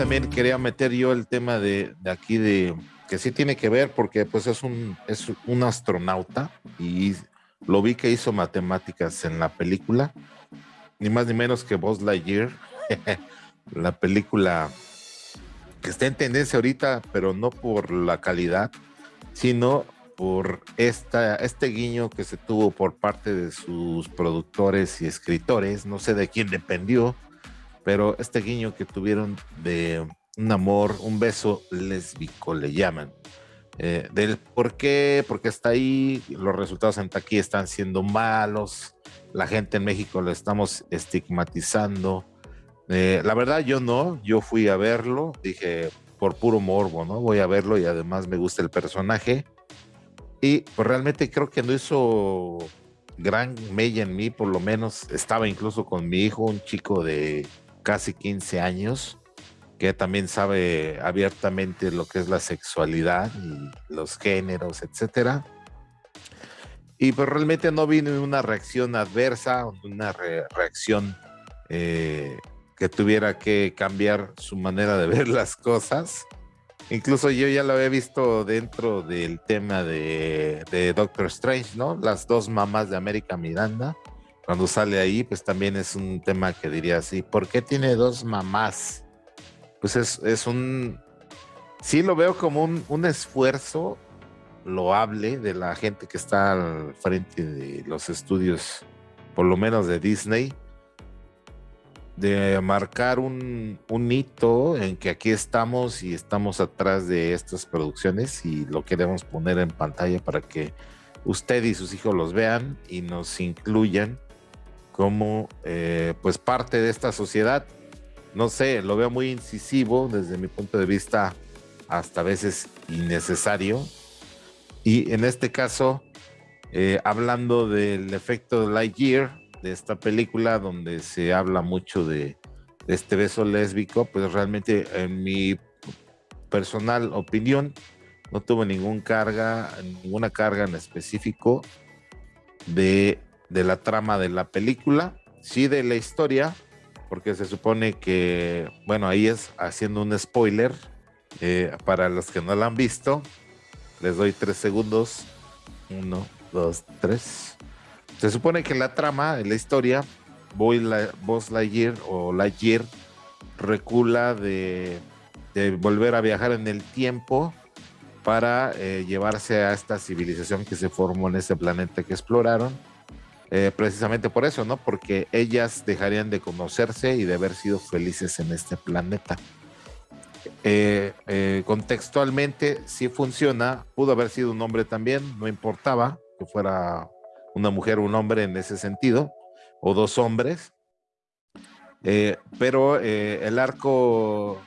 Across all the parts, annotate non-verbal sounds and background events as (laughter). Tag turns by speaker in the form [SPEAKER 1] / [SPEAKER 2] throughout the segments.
[SPEAKER 1] también quería meter yo el tema de, de, aquí de que sí tiene que ver porque pues es un, es un astronauta y lo vi que hizo matemáticas en la película, ni más ni menos que Buzz Lightyear, (laughs) la película que está en tendencia ahorita, pero no por la calidad, sino por esta, este guiño que se tuvo por parte de sus productores y escritores, no sé de quién dependió, pero este guiño que tuvieron de un amor, un beso lésbico le llaman. Eh, del por qué, porque está ahí, los resultados en aquí están siendo malos, la gente en México lo estamos estigmatizando. Eh, la verdad yo no, yo fui a verlo, dije por puro morbo, ¿no? Voy a verlo y además me gusta el personaje. Y pues realmente creo que no hizo gran mella en mí, por lo menos estaba incluso con mi hijo, un chico de casi 15 años, que también sabe abiertamente lo que es la sexualidad y los géneros, etcétera. Y pues realmente no vino una reacción adversa, una re reacción eh, que tuviera que cambiar su manera de (laughs) ver las cosas. Incluso yo ya lo había visto dentro del tema de, de Doctor Strange, ¿no? Las dos mamás de América Miranda cuando sale ahí, pues también es un tema que diría así, ¿por qué tiene dos mamás? Pues es, un, sí lo veo como un, un, esfuerzo loable de la gente que está al frente de los estudios, por lo menos de Disney, de marcar un, un hito en que aquí estamos y estamos atrás de estas producciones y lo queremos poner en pantalla para que usted y sus hijos los vean y nos incluyan como eh, pues parte de esta sociedad. No sé, lo veo muy incisivo desde mi punto de vista, hasta veces innecesario. Y en este caso, eh, hablando del efecto de Lightyear, de esta película donde se habla mucho de, de este beso lésbico, pues realmente en mi personal opinión no tuvo ningún carga, ninguna carga en específico de de la trama de la película, sí de la historia, porque se supone que, bueno, ahí es haciendo un spoiler eh, para los que no la han visto. Les doy tres segundos. Uno, dos, tres. Se supone que la trama, la historia, Boy la, Buzz Lightyear o Lightyear recula de, de, volver a viajar en el tiempo para eh, llevarse a esta civilización que se formó en ese planeta que exploraron eh, precisamente por eso, ¿no? Porque ellas dejarían de conocerse y de haber sido felices en este planeta. Eh, eh, contextualmente sí funciona, pudo haber sido un hombre también, no importaba que fuera una mujer o un hombre en ese sentido, o dos hombres, pero el arco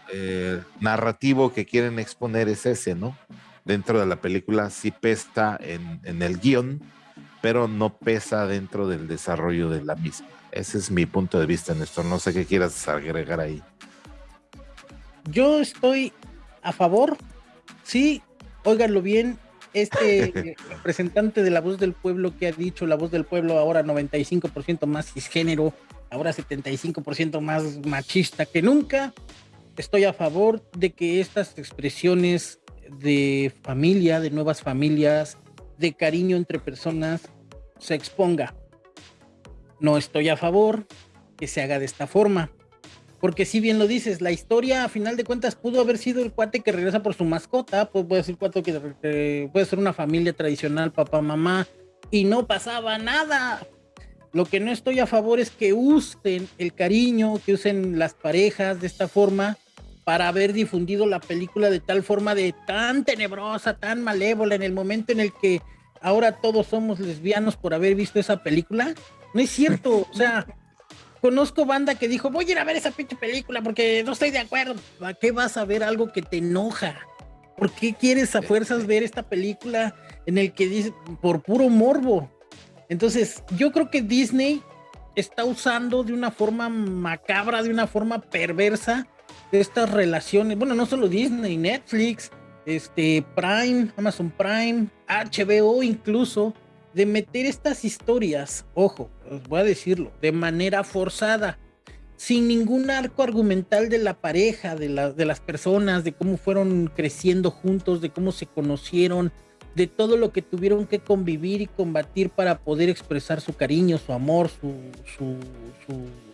[SPEAKER 1] narrativo que quieren exponer es ese, ¿no? Dentro de la película sí pesta en, en el guion, pero no pesa dentro del desarrollo de la misma. Ese es mi punto de vista, Néstor. No sé qué quieras agregar ahí.
[SPEAKER 2] Yo estoy a favor, sí, óiganlo bien, este (laughs) representante de la voz del pueblo que ha dicho la voz del pueblo ahora 95% más cisgénero, ahora 75% más machista que nunca, estoy a favor de que estas expresiones de familia, de nuevas familias, de cariño entre personas se exponga. No estoy a favor que se haga de esta forma. Porque si bien lo dices, la historia a final de cuentas pudo haber sido el cuate que regresa por su mascota, puede ser cuate que puede ser una familia tradicional, papá, mamá, y no pasaba nada. Lo que no estoy a favor es que usen el cariño, que usen las parejas de esta forma para haber difundido la película de tal forma de tan tenebrosa, tan malévola en el momento en el que ahora todos somos lesbianos por haber visto esa película. No es cierto, o sea, conozco banda que dijo, voy a ir a ver esa pinche película porque no estoy de acuerdo. ¿A qué vas a ver algo que te enoja? ¿Por qué quieres a fuerzas ver esta película en el que dice por puro morbo? Entonces, yo creo que Disney está usando de una forma macabra, de una forma perversa, estas relaciones. Bueno, no solo Disney, Netflix, este, Prime, Amazon Prime, HBO incluso, de meter estas historias, ojo, os voy a decirlo, de manera forzada. sin ningún arco argumental de la pareja, de, de las personas, de cómo fueron creciendo juntos, de cómo se conocieron, de todo lo que tuvieron que convivir y combatir para poder expresar su cariño, su amor, su, su,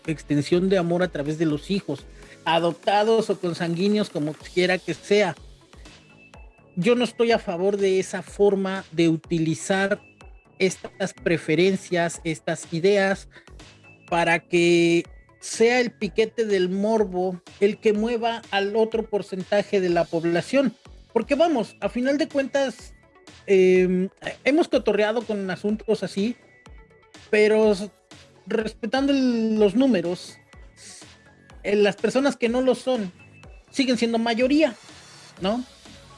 [SPEAKER 2] extensión de amor a través de los hijos, adoptados o consanguíneos, como quiera que sea. Yo no estoy a favor de esa forma de utilizar estas preferencias, estas ideas, para que sea el piquete del morbo el que mueva al otro porcentaje de la población. Porque vamos, a final de cuentas, em, hemos cotorreado con asuntos así, pero respetando los números, las personas que no lo son siguen siendo mayoría, ¿no?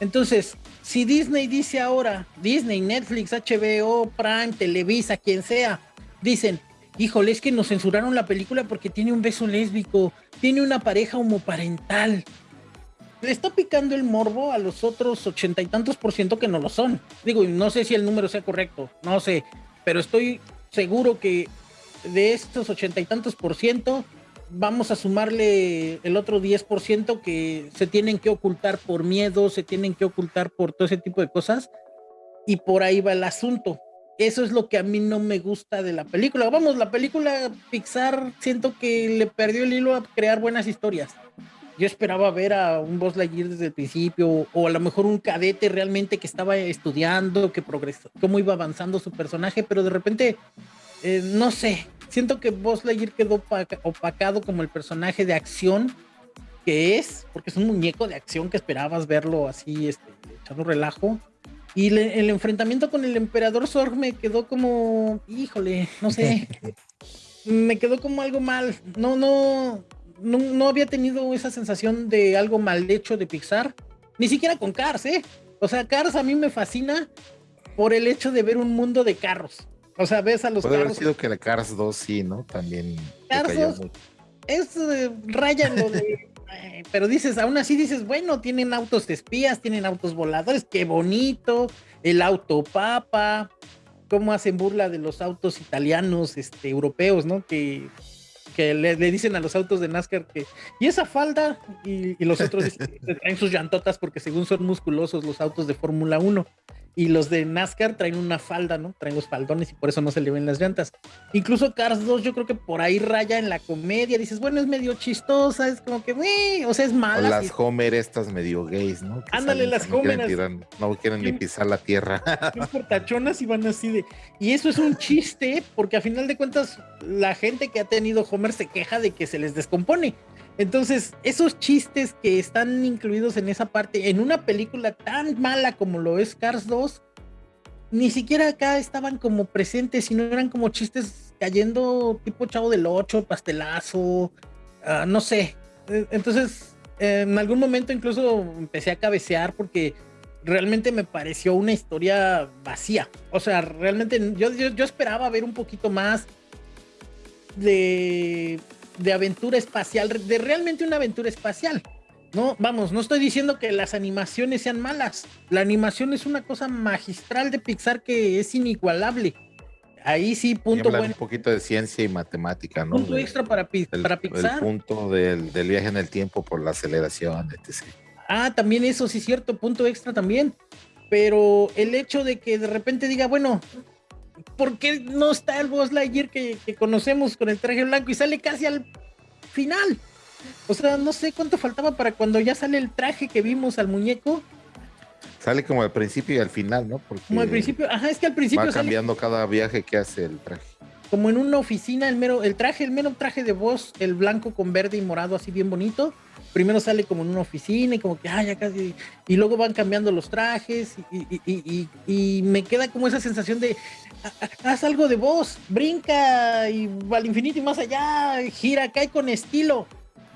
[SPEAKER 2] Entonces, si Disney dice ahora, Disney, Netflix, HBO, Prime, Televisa, quien sea, dicen, híjole, es que nos censuraron la película porque tiene un beso lésbico, tiene una pareja homoparental. Le está picando el morbo a los otros ochenta y tantos por ciento que no lo son. Digo, no sé si el número sea correcto, no sé, pero estoy seguro que de estos ochenta y tantos por ciento, vamos a sumarle el otro 10% que se tienen que ocultar por miedo, se tienen que ocultar por todo ese tipo de cosas. Y por ahí va el asunto. Eso es lo que a mí no me gusta de la película. Vamos, la película Pixar siento que le perdió el hilo a crear buenas historias. Yo esperaba ver a un Buzz Lightyear desde el principio, o a lo mejor un cadete realmente que estaba estudiando, que progresó, cómo iba avanzando su personaje, pero de repente, eh, no sé, siento que Buzz Lightyear quedó opacado como el personaje de acción que es, porque es un muñeco de acción que esperabas verlo así, este, echando relajo. Y el enfrentamiento con el emperador Zorg me quedó como, híjole, no sé, (laughs) me quedó como algo mal. No, no, no, no, había tenido esa sensación de algo mal hecho de Pixar, ni siquiera con Cars, ¿eh? O sea, Cars a mí me fascina por el hecho de ver un mundo de carros. O sea, ves a los
[SPEAKER 1] Puede haber sido que la Cars 2 sí, ¿no? También.
[SPEAKER 2] Cars 2 es eh, raya lo de pero dices, aún así dices, bueno, tienen autos de espías, tienen autos voladores, qué bonito, el auto papa, cómo hacen burla de los autos italianos, este, europeos, ¿no? Que, que le, dicen a los autos de NASCAR que, y esa falda, y, los otros traen sus llantotas porque según son musculosos los autos de Fórmula 1 y los de NASCAR traen una falda, ¿no? Traen los faldones y por eso no se le ven las llantas. Incluso Cars 2 yo creo que por ahí raya en la comedia, dices, bueno, es medio chistosa, es como que, o sea, es mala.
[SPEAKER 1] O las Homer estas medio gays, ¿no?
[SPEAKER 2] Ándale, las
[SPEAKER 1] Homer. No, quieren ni pisar la tierra. (laughs)
[SPEAKER 2] Portachonas y van así de... Y eso es un chiste, porque a final de cuentas la gente que ha tenido Homer se queja de que se les descompone. Entonces, esos chistes que están incluidos en esa parte, en una película tan mala como lo es Cars 2, ni siquiera acá estaban como presentes, sino eran como chistes cayendo tipo chavo del 8, pastelazo, ah, no sé. E, entonces, en algún momento incluso empecé a cabecear porque realmente me pareció una historia vacía. O sea, realmente yo, yo esperaba ver un poquito más de de aventura espacial, de realmente una aventura espacial. No, vamos, no estoy diciendo que las animaciones sean malas. La animación es una cosa magistral de Pixar que es inigualable. Ahí sí, punto
[SPEAKER 1] bueno. Un poquito de ciencia y matemática, ¿no?
[SPEAKER 2] Punto extra para, para Pixar.
[SPEAKER 1] El punto del, del, viaje en el tiempo por la aceleración, etc.
[SPEAKER 2] Ah, también eso sí es cierto, punto extra también. Pero el hecho de que de repente diga, bueno, ¿por qué no está el Buzz Lightyear que, que conocemos con el traje blanco y sale casi al final? O sea, no sé cuánto faltaba para cuando ya sale el traje que vimos al muñeco.
[SPEAKER 1] Sale como al principio y al final, ¿no?
[SPEAKER 2] como al principio, ajá, es que al principio.
[SPEAKER 1] Va cambiando cada viaje que hace el traje.
[SPEAKER 2] Como en una oficina, el mero, el traje, el mero traje de voz, el blanco con verde y morado, así bien bonito primero sale como en una oficina y como que, ah, ya casi, y luego van cambiando los trajes y, me queda como esa sensación de, haz algo de voz, brinca y al infinito y más allá, gira, cae con estilo.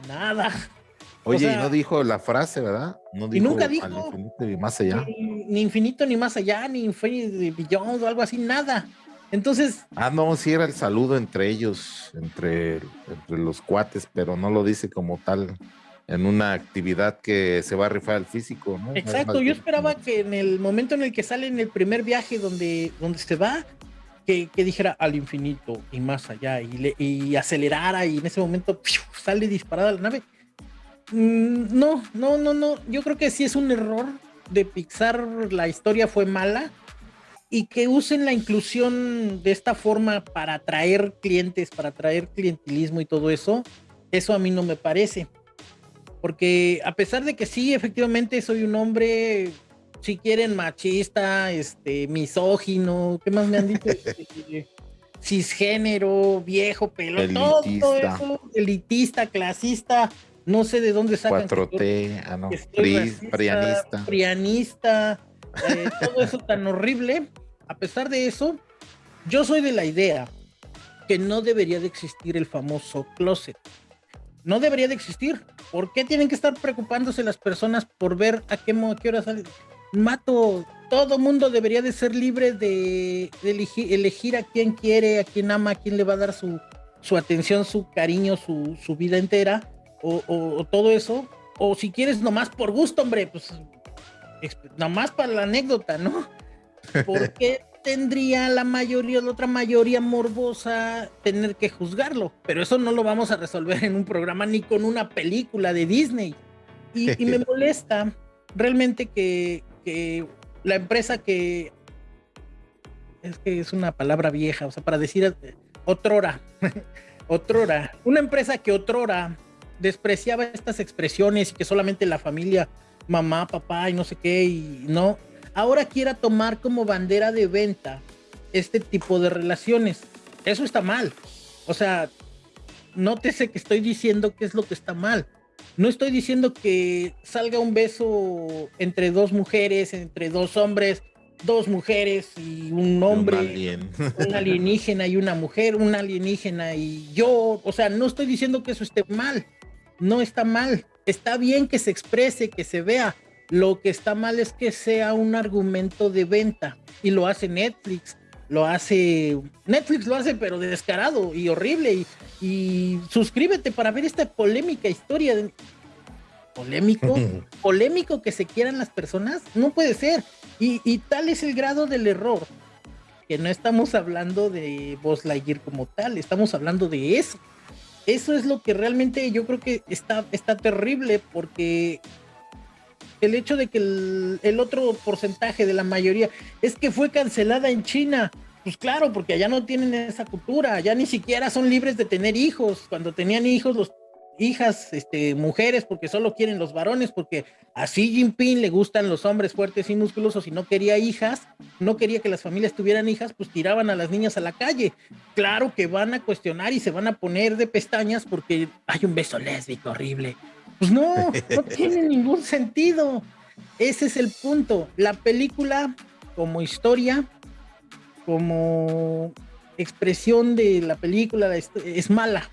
[SPEAKER 2] Nada. (laughs)
[SPEAKER 1] Oye, no dijo la frase, ¿verdad? No
[SPEAKER 2] dijo y nunca dijo.
[SPEAKER 1] infinito ni más allá.
[SPEAKER 2] Ni, infinito ni más allá, ni infinito billón o algo así, nada. Entonces.
[SPEAKER 1] Ah, no, sí era el saludo entre ellos, entre, entre los cuates, pero no lo dice como tal en una actividad que se va a rifar el físico, ¿no?
[SPEAKER 2] Exacto, yo esperaba que en el momento en el que sale en el primer viaje donde, donde se va, que, dijera al infinito y más allá y, le, y acelerara y en ese momento sale disparada la nave. Mm, no, no, no, no. Yo creo que sí es un error de Pixar. La historia fue mala y que usen la inclusión de esta forma para atraer clientes, para atraer clientelismo y todo eso. Eso a mí no me parece. Porque a pesar de que sí, efectivamente soy un hombre si quieren machista, este, misógino, ¿qué más me han dicho? Este, cisgénero, viejo, pelo, todo eso, elitista, clasista, no sé de dónde sacan.
[SPEAKER 1] 4T, ah, no,
[SPEAKER 2] prianista. Prianista, eh, (laughs) todo eso tan horrible. A pesar de eso, yo soy de la idea que no debería de existir el famoso closet. No debería de existir. ¿Por qué tienen que estar preocupándose las personas por ver a qué, a qué hora sale? mato, todo mundo debería de ser libre de, elegir, a quien quiere, a quien ama, a quien le va a dar su, su atención, su cariño, su, su vida entera, o, todo eso. O si quieres nomás por gusto, hombre, pues nomás para la anécdota, ¿no? (laughs) ¿Por qué tendría la mayoría, la otra mayoría morbosa tener que juzgarlo? Pero eso no lo vamos a resolver en un programa ni con una película de Disney. y me (laughs) molesta realmente que, que la empresa que es que es una palabra vieja, o sea, para decir otrora, (laughs) otrora, una empresa que otrora despreciaba estas expresiones y que solamente la familia, mamá, papá y no sé qué, y no, ahora quiera tomar como bandera de venta este tipo de relaciones. Eso está mal. O sea, nótese que estoy diciendo qué es lo que está mal. No estoy diciendo que salga un beso entre dos mujeres, entre dos hombres, dos mujeres y un hombre, (laughs) un, alienígena y una mujer, un alienígena y yo. O sea, no estoy diciendo que eso esté mal. No está mal. Está bien que se exprese, que se vea. Lo que está mal es que sea un argumento de venta y lo hace Netflix lo hace, Netflix lo hace pero descarado y horrible y, suscríbete para ver esta polémica historia de, polémico, (laughs) polémico que se quieran las personas, no puede ser. Y, y, tal es el grado del error que no estamos hablando de Buzz Lightyear como tal, estamos hablando de eso. Eso es lo que realmente yo creo que está, está terrible porque el hecho de que el, otro porcentaje de la mayoría es que fue cancelada en China. Pues claro, porque allá no tienen esa cultura, ya ni siquiera son libres de tener hijos. Cuando tenían hijos, los hijas, este, mujeres, porque solo quieren los varones, porque a Jinping le gustan los hombres fuertes y musculosos y no quería hijas, no quería que las familias tuvieran hijas, pues tiraban a las niñas a la calle. Claro que van a cuestionar y se van a poner de pestañas porque hay un beso lésbico horrible pues no, no tiene ningún sentido. Ese es el punto. La película, como historia, como expresión de la película, es mala.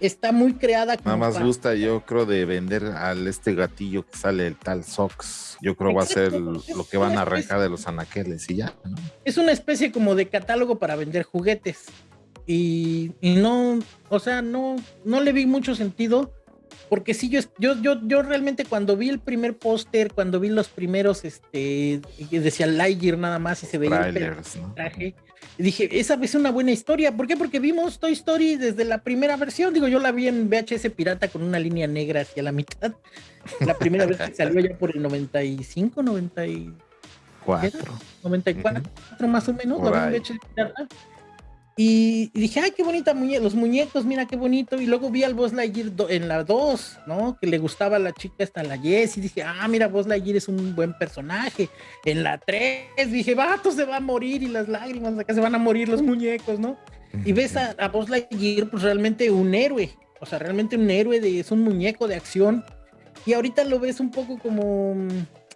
[SPEAKER 2] Está muy creada.
[SPEAKER 1] Nada más gusta, yo creo, de vender al este gatillo que sale el tal Sox. Yo creo va a ser lo que van a arrancar de los anaqueles y ya.
[SPEAKER 2] Es una especie como de catálogo para vender juguetes. Y, y no, o sea, no, no le vi mucho sentido porque sí, yo, yo, yo, yo realmente cuando vi el primer póster, cuando vi los primeros, este, decía Lightyear nada más y se veía el traje, dije, esa es una buena historia. ¿Por qué? Porque vimos Toy Story desde la primera versión. Digo, yo la vi en VHS pirata con una línea negra hacia la mitad. La primera vez que salió ya por el 95, 94. 94 más o menos, la vi en VHS pirata. Y, dije, ay, qué bonita muñeca, los muñecos, mira qué bonito. Y luego vi al Buzz Lightyear en la 2, ¿no? Que le gustaba a la chica esta, la Jess. Y dije, ah, mira, Buzz Lightyear es un buen personaje. En la 3 dije, vato, se va a morir y las lágrimas, acá se van a morir los muñecos, ¿no? Y ves a, a Buzz Lightyear, pues realmente un héroe. O sea, realmente un héroe, de, es un muñeco de acción. Y ahorita lo ves un poco como,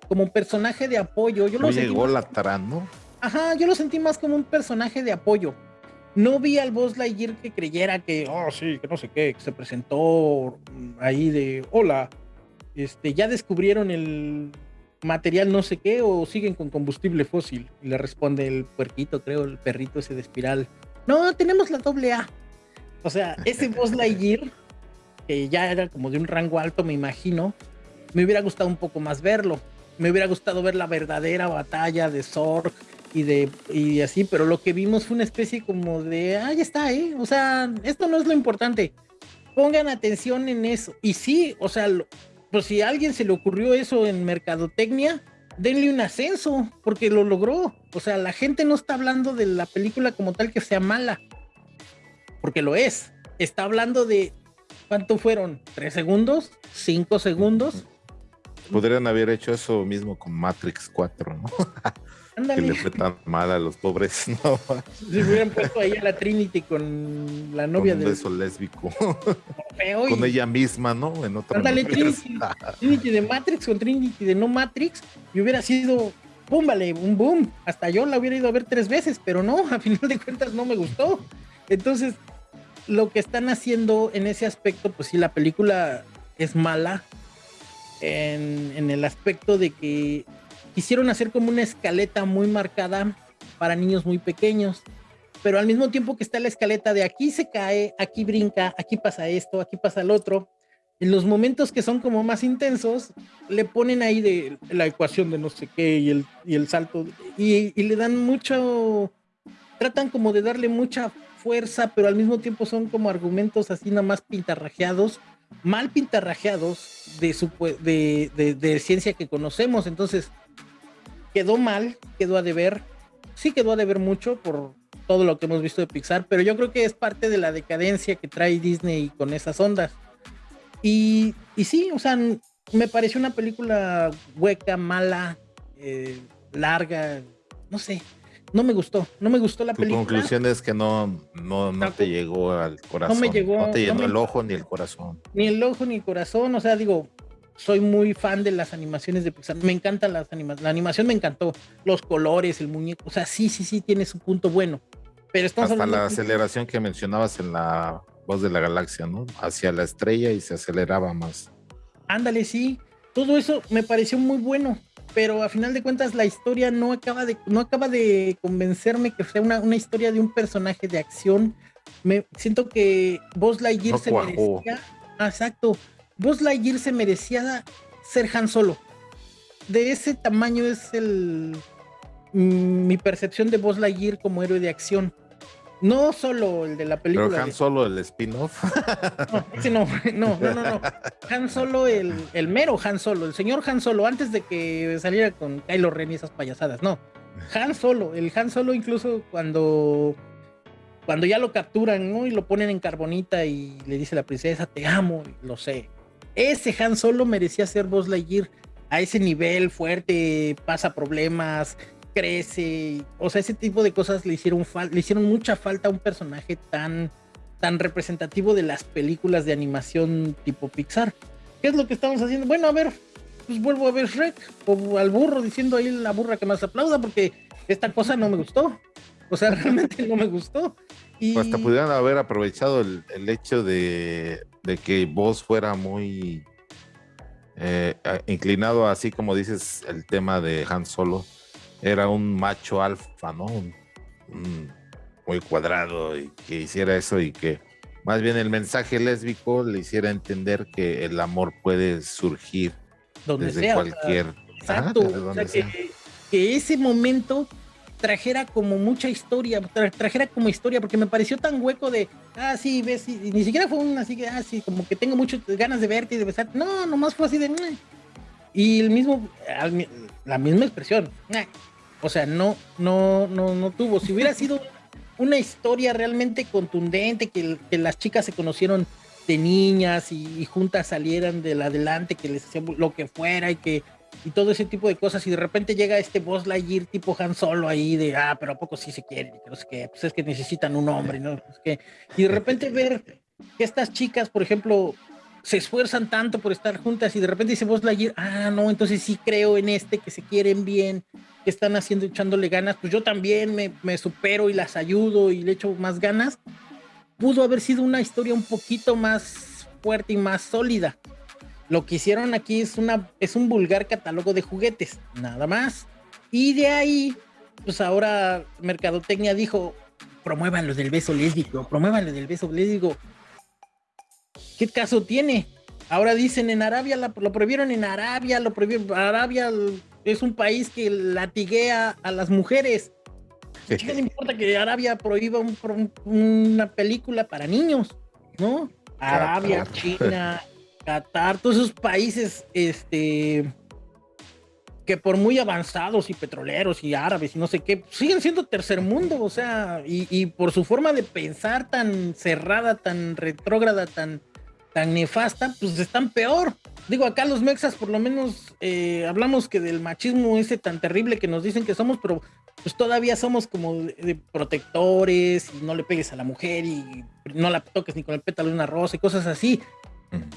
[SPEAKER 2] como un personaje de apoyo. Yo lo
[SPEAKER 1] llegó latrando.
[SPEAKER 2] Ajá, yo lo sentí más como un personaje de apoyo no vi al Buzz Lightyear que creyera que, oh, sí, que no sé qué, que se presentó ahí de, hola, este, ya descubrieron el material no sé qué o siguen con combustible fósil. Y le responde el puerquito, creo, el perrito ese de espiral. No, tenemos la doble A. O sea, ese Buzz (laughs) Lightyear, que ya era como de un rango alto, me imagino, me hubiera gustado un poco más verlo. Me hubiera gustado ver la verdadera batalla de Zorg y de y así, pero lo que vimos fue una especie como de, ah, ya está, ¿eh? O sea, esto no es lo importante. Pongan atención en eso. Y sí, o sea, pues si a alguien se le ocurrió eso en mercadotecnia, denle un ascenso, porque lo logró. O sea, la gente no está hablando de la película como tal que sea mala, porque lo es. Está hablando de cuánto fueron, tres segundos, cinco segundos.
[SPEAKER 1] Podrían haber hecho eso mismo con Matrix 4, ¿no? (laughs) Que le fue tan mal a los pobres, (laughs) ¿no?
[SPEAKER 2] Si hubieran puesto ahí a la Trinity con la novia
[SPEAKER 1] de. Un lésbico. con ella misma, ¿no? En otra.
[SPEAKER 2] Ándale, Trinity, Trinity, de Matrix con Trinity de no Matrix. Y hubiera sido. ¡Pum! Vale, un boom. Hasta yo la hubiera ido a ver tres veces, pero no, a final de cuentas no me gustó. Entonces, lo que están haciendo en ese aspecto, pues sí, la película es mala. En, en el aspecto de que quisieron hacer como una escaleta muy marcada para niños muy pequeños, pero al mismo tiempo que está la escaleta de aquí se cae, aquí brinca, aquí pasa esto, aquí pasa el otro, en los momentos que son como más intensos, le ponen ahí de la ecuación de no sé qué y el, y el salto, y, y le dan mucho, tratan como de darle mucha fuerza, pero al mismo tiempo son como argumentos así nada más pintarrajeados, mal pintarrajeados de, su, de, de, de ciencia que conocemos. Entonces, quedó mal, quedó a deber, sí quedó a deber mucho por todo lo que hemos visto de Pixar, pero yo creo que es parte de la decadencia que trae Disney con esas ondas. Y, y sí, o sea, me pareció una película hueca, mala, eh, larga, no sé, no me gustó, no me gustó la película.
[SPEAKER 1] La conclusión es que no, no, no te llegó al corazón.
[SPEAKER 2] No me llegó.
[SPEAKER 1] No te llenó el ojo ni el corazón.
[SPEAKER 2] Ni el ojo ni el corazón, o sea, digo, soy muy fan de las animaciones de Pixar. Me encantan las animaciones. La animación me encantó. Los colores, el muñeco. O sea, sí, sí, sí, tiene su punto bueno. Pero
[SPEAKER 1] Hasta la aceleración que mencionabas en la voz de la galaxia, ¿no? Hacia la estrella y se aceleraba más.
[SPEAKER 2] Ándale, sí. Todo eso me pareció muy bueno. Pero a final de cuentas la historia no acaba de, no acaba de convencerme que sea una, una historia de un personaje de acción. Me siento que Buzz Lightyear se merecía. Exacto Buzz Lightyear se merecía ser Han Solo. De ese tamaño es el mm, mi percepción de Buzz Lightyear como héroe de acción. No solo el de la película.
[SPEAKER 1] Pero Han Solo el spin-off.
[SPEAKER 2] No, no, no, no, Han Solo, el, el, mero Han Solo, el señor Han Solo, antes de que saliera con Kylo Ren y esas payasadas. No. Han Solo, el Han Solo incluso cuando cuando ya lo capturan, ¿no? Y lo ponen en carbonita y le dice la princesa, te amo, lo sé. Ese Han Solo merecía ser Buzz Lightyear a ese nivel fuerte, pasa problemas, crece, o sea, ese tipo de cosas le hicieron, le hicieron mucha falta a un personaje tan, tan representativo de las películas de animación tipo Pixar. ¿Qué es lo que estamos haciendo? Bueno, a ver, pues vuelvo a ver Shrek o al burro diciendo ahí la burra que más aplauda porque esta cosa no me gustó. O sea, (laughs) realmente no me gustó.
[SPEAKER 1] Hasta pudieran haber aprovechado el, el hecho de, de que vos fuera muy eh, inclinado, así como dices, el tema de Han Solo, era un macho alfa, ¿no? muy cuadrado y que hiciera eso y que más bien el mensaje lésbico le hiciera entender que el amor puede surgir desde cualquier.
[SPEAKER 2] exacto. que ese momento trajera como mucha historia, trajera como historia, porque me pareció tan hueco de, ah, sí, ves, y, ni siquiera fue un así ah, sí, como que tengo muchas ganas de verte y de besar. No, nomás fue así de, y el mismo, la misma expresión. O sea, no, no, no, no tuvo. Si hubiera sido una historia realmente contundente, que, las chicas se conocieron de niñas y, juntas salieran del adelante, que les hacía lo que fuera y que y todo ese tipo de cosas y de repente llega este Boss Lightyear tipo Han Solo ahí de, ah, pero a poco sí se quieren, no sé qué, pues es que necesitan un hombre, ¿no? Es que, y de repente ver que estas chicas, por ejemplo, se esfuerzan tanto por estar juntas y de repente dice Boss Lightyear, ah, no, entonces sí creo en este, que se quieren bien, que están haciendo, echándole ganas, pues yo también me, me supero y las ayudo y le echo más ganas. Pudo haber sido una historia un poquito más fuerte y más sólida lo que hicieron aquí es, una, es un vulgar catálogo de juguetes, nada más. Y de ahí, pues ahora Mercadotecnia dijo, promuevan lo del beso lésbico, promuevan lo del beso lésbico. ¿Qué caso tiene? Ahora dicen en Arabia, lo prohibieron en Arabia, lo prohibieron. Arabia es un país que latiguea a las mujeres. ¿Qué le importa que Arabia prohíba una película para niños? ¿No? Arabia, China, (laughs) Qatar, todos esos países, este, que por muy avanzados y petroleros y árabes y no sé qué, siguen siendo tercer mundo, o sea, y, por su forma de pensar tan cerrada, tan retrógrada, tan, tan nefasta, pues están peor. Digo, acá los mexas por lo menos eh, hablamos que del machismo ese tan terrible que nos dicen que somos, pero pues todavía somos como de, protectores y no le pegues a la mujer y no la toques ni con el pétalo de una rosa y cosas así.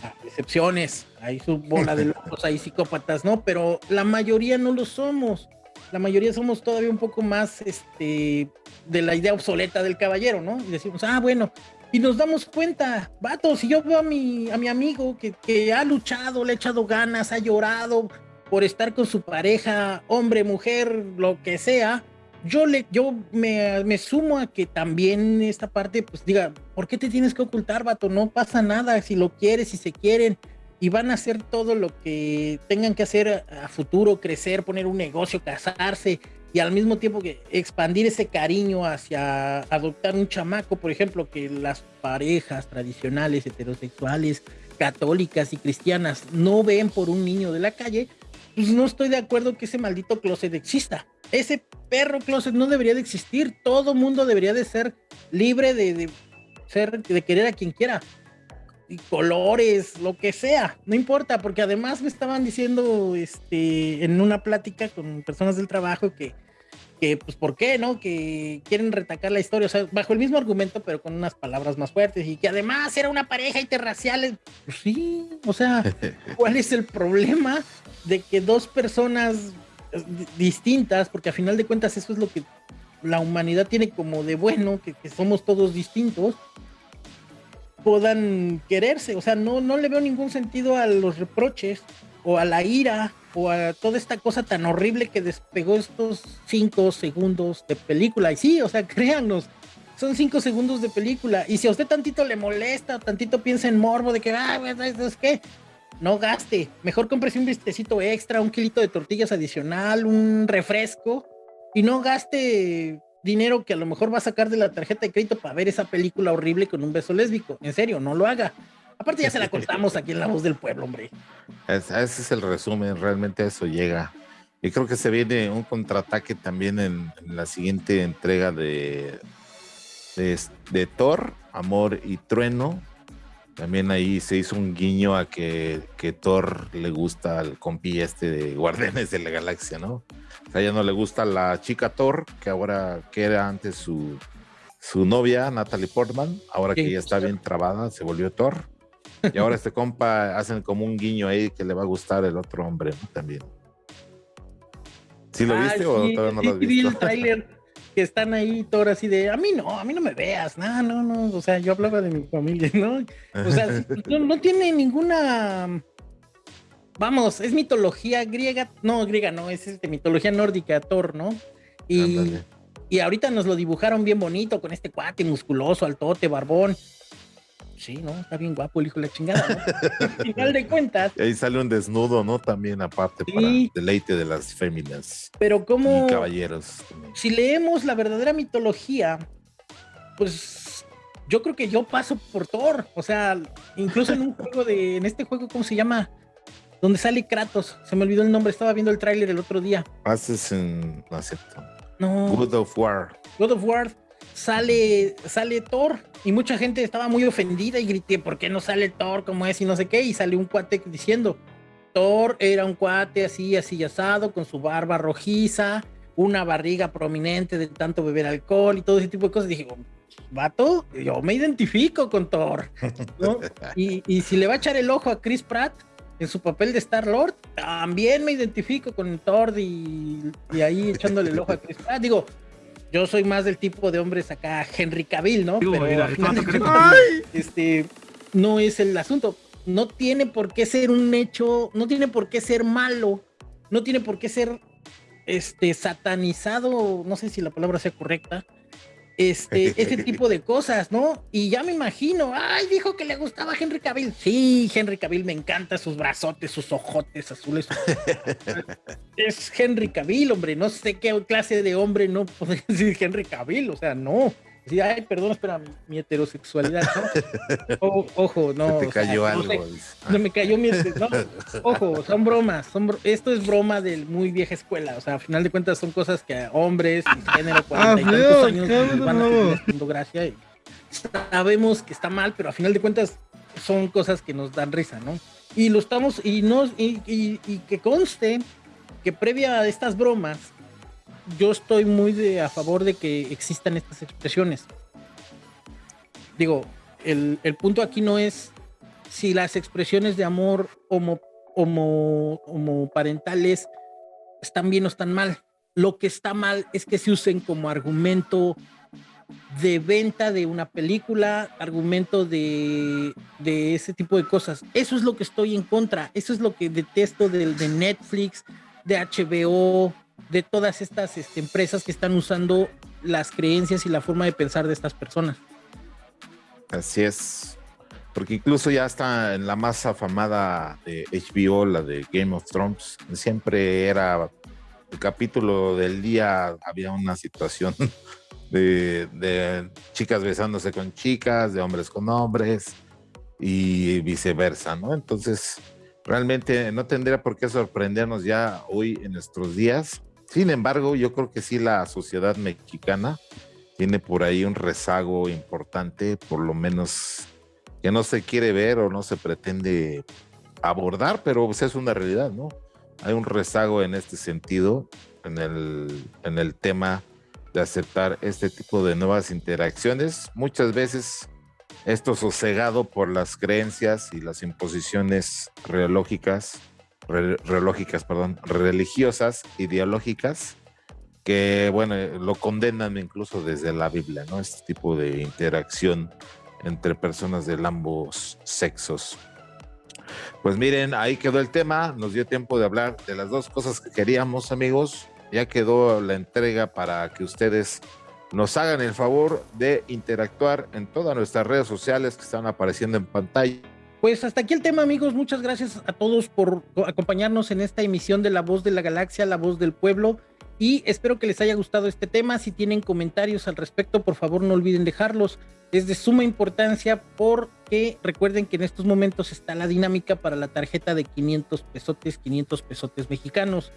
[SPEAKER 2] Ah, excepciones, hay su bola de locos, hay psicópatas, ¿no? Pero la mayoría no lo somos. La mayoría somos todavía un poco más este, de la idea obsoleta del caballero, ¿no? Y decimos, ah, bueno, y nos damos cuenta, vato, si yo veo a mi, a mi amigo que, que ha luchado, le ha echado ganas, ha llorado por estar con su pareja, hombre, mujer, lo que sea, yo le, yo me, me, sumo a que también esta parte, pues diga, ¿por qué te tienes que ocultar, vato? No pasa nada, si lo quieres, si se quieren, y van a hacer todo lo que tengan que hacer a, futuro, crecer, poner un negocio, casarse, y al mismo tiempo que expandir ese cariño hacia adoptar un chamaco, por ejemplo, que las parejas tradicionales, heterosexuales, católicas y cristianas no ven por un niño de la calle, pues no estoy de acuerdo que ese maldito closet exista ese perro closet no debería de existir. Todo mundo debería de ser libre de, ser, de querer a quien quiera. Y colores, lo que sea, no importa, porque además me estaban diciendo este, en una plática con personas del trabajo que, que, pues, ¿por qué, no? Que quieren retacar la historia, o sea, bajo el mismo argumento, pero con unas palabras más fuertes, y que además era una pareja interracial. Pues sí, o sea, (laughs) ¿cuál es el problema de que dos personas distintas, porque a final de cuentas eso es lo que la humanidad tiene como de bueno, que, somos todos distintos, puedan quererse. O sea, no, no le veo ningún sentido a los reproches o a la ira o a toda esta cosa tan horrible que despegó estos cinco segundos de película. Y sí, o sea, (laughs) créanos, son cinco segundos de película. Y si a usted tantito le molesta, tantito piensa en morbo de que, ah, es que no gaste. Mejor cómprese un vistecito extra, un kilito de tortillas adicional, un refresco y no gaste dinero que a lo mejor va a sacar de la tarjeta de crédito para ver esa película horrible con un beso lésbico. En serio, no lo haga. Aparte ya se la contamos aquí en La Voz del Pueblo, hombre.
[SPEAKER 1] ese es el resumen, realmente eso llega. Y creo que se viene un contraataque también en, la siguiente entrega de, de Thor, Amor y Trueno, también ahí se hizo un guiño a que, que Thor le gusta al compi este de Guardianes de la Galaxia, ¿no? O sea, ya no le gusta la chica Thor, que ahora, que era antes su, su novia, Natalie Portman, ahora que ya está bien trabada, se volvió Thor. Y ahora este compa (laughs) hacen como un guiño ahí que le va a gustar el otro hombre, ¿no? También. ¿Sí lo viste o todavía no lo has visto? (laughs)
[SPEAKER 2] que están ahí todo así de, a mí no, a mí no me veas, no, no, no, o sea, yo hablaba de mi familia, ¿no? O sea, (laughs) no, tiene ninguna, vamos, es mitología griega, no, griega no, es este, mitología nórdica, Thor, ¿no? Y, y ahorita nos lo dibujaron bien bonito con este cuate musculoso, altote, barbón, sí, ¿no? Está bien guapo el hijo de la chingada, ¿no? Al final de cuentas.
[SPEAKER 1] Y ahí sale un desnudo, ¿no? También aparte para deleite de las féminas.
[SPEAKER 2] Pero como...
[SPEAKER 1] Y caballeros.
[SPEAKER 2] Si leemos la verdadera mitología, pues yo creo que yo paso por Thor. O sea, incluso en un (laughs) juego de... En este juego, ¿cómo se llama? Donde sale Kratos. Se me olvidó el nombre. Estaba viendo el tráiler el otro día.
[SPEAKER 1] Haces en... No acepto.
[SPEAKER 2] No.
[SPEAKER 1] God of War.
[SPEAKER 2] God of War sale, sale Thor y mucha gente estaba muy ofendida y grité, ¿por qué no sale Thor como es y no sé qué? Y salió un cuate diciendo, Thor era un cuate así, así asado, con su barba rojiza, una barriga prominente de tanto beber alcohol y todo ese tipo de cosas. dije, vato, yo me identifico con Thor. Y, y, si le va a echar el ojo a Chris Pratt en su papel de Star Lord, también me identifico con Thor y, y ahí echándole el ojo a Chris Pratt. Digo, yo soy más del tipo de hombres acá, Henry Cavill, ¿no? Pero este, no es el asunto. No tiene por qué ser un hecho, no tiene por qué ser malo, no tiene por qué ser este, satanizado, no sé si la palabra sea correcta, este, (laughs) ese tipo de cosas, ¿no? Y ya me imagino, ay, dijo que le gustaba Henry Cavill. Sí, Henry Cavill me encanta sus brazotes, sus ojotes azules. (laughs) es Henry Cavill, hombre, no sé qué clase de hombre no puede (laughs) decir Henry Cavill, o sea, no. Sí, ay, perdón, espera, mi heterosexualidad, ¿no? (laughs) ojo, no.
[SPEAKER 1] Te cayó algo.
[SPEAKER 2] No, me cayó mi. No, (laughs) ojo, son bromas. Son esto es broma de muy vieja escuela. O sea, a final de cuentas son cosas que hombres, género, 40 ah, y tantos años van a tener gracia. Y sabemos que está mal, pero a final de cuentas son cosas que nos dan risa, ¿no? Y lo estamos, y, no, y, y, y que conste que previa a estas bromas, yo estoy muy de, a favor de que existan estas expresiones. Digo, el, punto aquí no es si las expresiones de amor homo, homo, homoparentales están bien o están mal. Lo que está mal es que se usen como argumento de venta de una película, argumento de, de, ese tipo de cosas. Eso es lo que estoy en contra, eso es lo que detesto de, de Netflix, de HBO, de todas estas este, empresas que están usando las creencias y la forma de pensar de estas personas.
[SPEAKER 1] Así es. Porque incluso ya está en la más afamada de HBO, la de Game of Thrones, siempre era el capítulo del día, había una situación (laughs) de, de chicas besándose con chicas, de hombres con hombres y viceversa, ¿no? Entonces, realmente no tendría por qué sorprendernos ya hoy en nuestros días sin embargo, yo creo que sí la sociedad mexicana tiene por ahí un rezago importante, por lo menos que no se quiere ver o no se pretende abordar, pero pues, es una realidad, ¿no? Hay un rezago en este sentido, en el, en el tema de aceptar este tipo de nuevas interacciones. Muchas veces esto sosegado por las creencias y las imposiciones reológicas perdón, religiosas, ideológicas, que, bueno, lo condenan incluso desde la Biblia, ¿no? Este tipo de interacción entre personas de ambos sexos. Pues miren, ahí quedó el tema, nos dio tiempo de hablar de las dos cosas que queríamos, amigos. Ya quedó la entrega para que ustedes nos hagan el favor de interactuar en todas nuestras redes sociales que están apareciendo en pantalla
[SPEAKER 2] pues hasta aquí el tema, amigos. Muchas gracias a todos por acompañarnos en esta emisión de La Voz de la Galaxia, La Voz del Pueblo. Y espero que les haya gustado este tema. Si tienen comentarios al respecto, por favor no olviden dejarlos. Es de suma importancia porque recuerden que en estos momentos está la dinámica para la tarjeta de 500 pesotes, 500 pesotes mexicanos,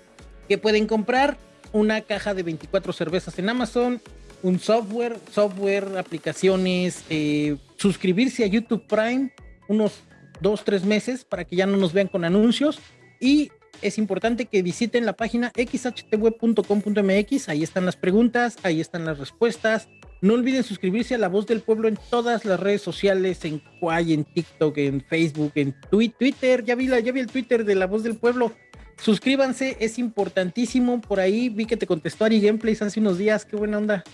[SPEAKER 2] que pueden comprar una caja de 24 cervezas en Amazon, un software, software, aplicaciones, eh, suscribirse a YouTube Prime, unos dos, tres meses para que ya no nos vean con anuncios. Y es importante que visiten la página xhtweb.com.mx. Ahí están las preguntas, ahí están las respuestas. No olviden suscribirse a La Voz del Pueblo en todas las redes sociales, en Quay, en TikTok, en Facebook, en Twitter. Ya vi, la, ya vi el Twitter de La Voz del Pueblo. Suscríbanse, es importantísimo. Por ahí vi que te contestó Ari Gameplays hace unos días. Qué buena onda.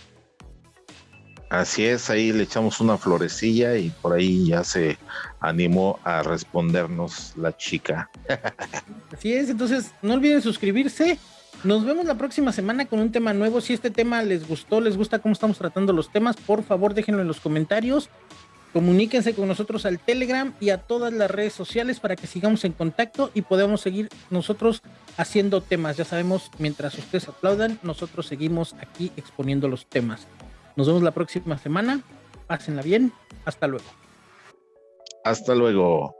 [SPEAKER 1] Así es, ahí le echamos una florecilla y por ahí ya se animó a respondernos la chica. (laughs)
[SPEAKER 2] Así es, entonces no olviden suscribirse. Nos vemos la próxima semana con un tema nuevo. Si este tema les gustó, les gusta cómo estamos tratando los temas, por favor déjenlo en los comentarios. Comuníquense con nosotros al Telegram y a todas las redes sociales para que sigamos en contacto y podamos seguir nosotros haciendo temas. Ya sabemos, mientras ustedes aplaudan, nosotros seguimos aquí exponiendo los temas. Nos vemos la próxima semana. Pásenla bien. Hasta luego.
[SPEAKER 1] Hasta luego.